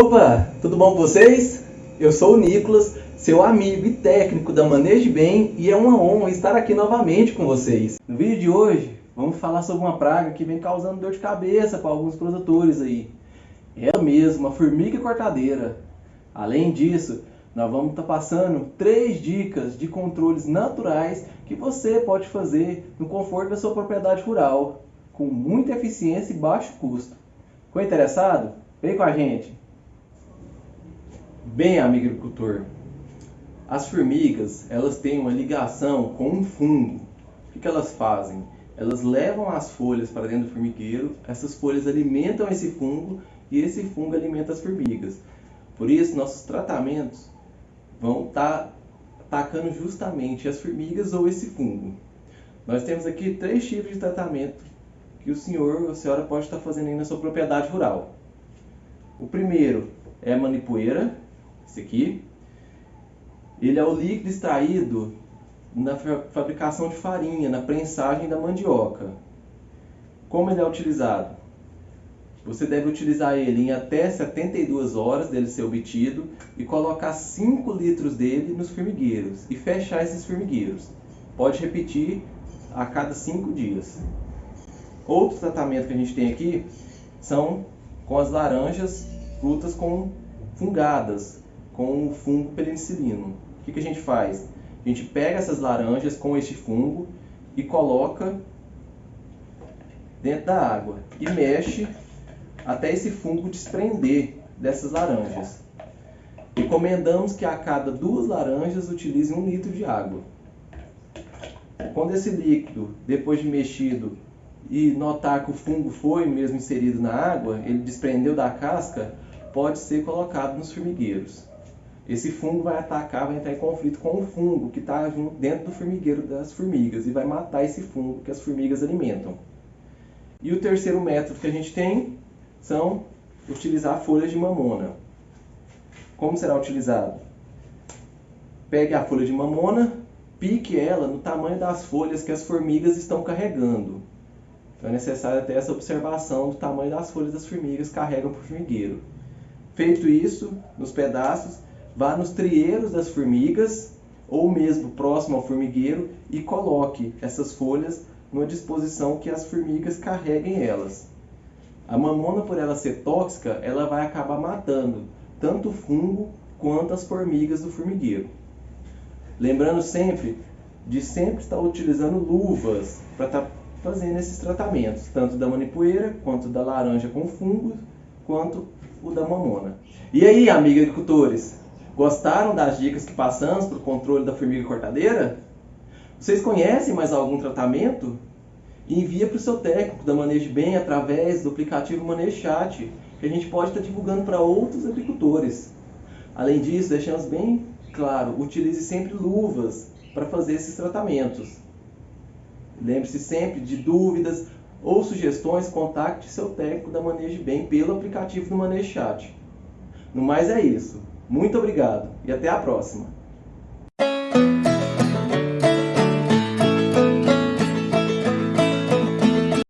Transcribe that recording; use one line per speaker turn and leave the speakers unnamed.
Opa, tudo bom com vocês? Eu sou o Nicolas, seu amigo e técnico da Maneje Bem e é uma honra estar aqui novamente com vocês. No vídeo de hoje, vamos falar sobre uma praga que vem causando dor de cabeça para alguns produtores aí. Mesma, a formiga cortadeira. Além disso, nós vamos estar tá passando três dicas de controles naturais que você pode fazer no conforto da sua propriedade rural, com muita eficiência e baixo custo. Ficou interessado? Vem com a gente! Bem, amigo agricultor, as formigas elas têm uma ligação com um fungo. O que, elas fazem? Elas levam as folhas para dentro do formigueiro, essas folhas alimentam esse fungo e esse fungo alimenta as formigas. Por isso, nossos tratamentos vão estar tá atacando justamente as formigas ou esse fungo. Nós temos aqui três tipos de tratamento que o senhor ou a senhora pode estar fazendo aí na sua propriedade rural. O primeiro é a manipoeira, esse aqui. Ele é o líquido extraído na fabricação de farinha, na prensagem da mandioca. Como ele é utilizado? Você deve utilizar ele em até 72 horas dele ser obtido e colocar 5 litros dele nos formigueiros e fechar esses formigueiros. Pode repetir a cada 5 dias. Outro tratamento que a gente tem aqui são com as laranjas, frutas com fungadas, com o fungo penicilino. O que, que a gente faz? A gente pega essas laranjas com este fungo e coloca dentro da água e mexe até esse fungo desprender dessas laranjas. Recomendamos que a cada duas laranjas utilize um litro de água. Quando esse líquido, depois de mexido e notar que o fungo foi mesmo inserido na água, ele desprendeu da casca, pode ser colocado nos formigueiros. Esse fungo vai atacar, vai entrar em conflito com o fungo que está dentro do formigueiro das formigas e vai matar esse fungo que as formigas alimentam. E o terceiro método que a gente tem são utilizar folhas de mamona. Como será utilizado? Pegue a folha de mamona, pique ela no tamanho das folhas que as formigas estão carregando. Então é necessário ter essa observação do tamanho das folhas das formigas carregam para o formigueiro. Feito isso, nos pedaços, vá nos trieiros das formigas ou mesmo próximo ao formigueiro e coloque essas folhas numa disposição que as formigas carreguem elas. A mamona, por ela ser tóxica, ela vai acabar matando tanto o fungo quanto as formigas do formigueiro. Lembrando sempre de sempre estar utilizando luvas para estar tá fazendo esses tratamentos, tanto da manipoeira, quanto da laranja com fungo, quanto o da mamona. E aí, amigos agricultores, gostaram das dicas que passamos para o controle da formiga cortadeira? Vocês conhecem mais algum tratamento? Envia para o seu técnico da Manejo Bem através do aplicativo Manejo Chat, que a gente pode estar divulgando para outros agricultores. Além disso, deixamos bem claro, utilize sempre luvas para fazer esses tratamentos. Lembre-se sempre de dúvidas ou sugestões, contacte seu técnico da Manejo Bem pelo aplicativo do Manejo Chat. No mais é isso. Muito obrigado e até a próxima.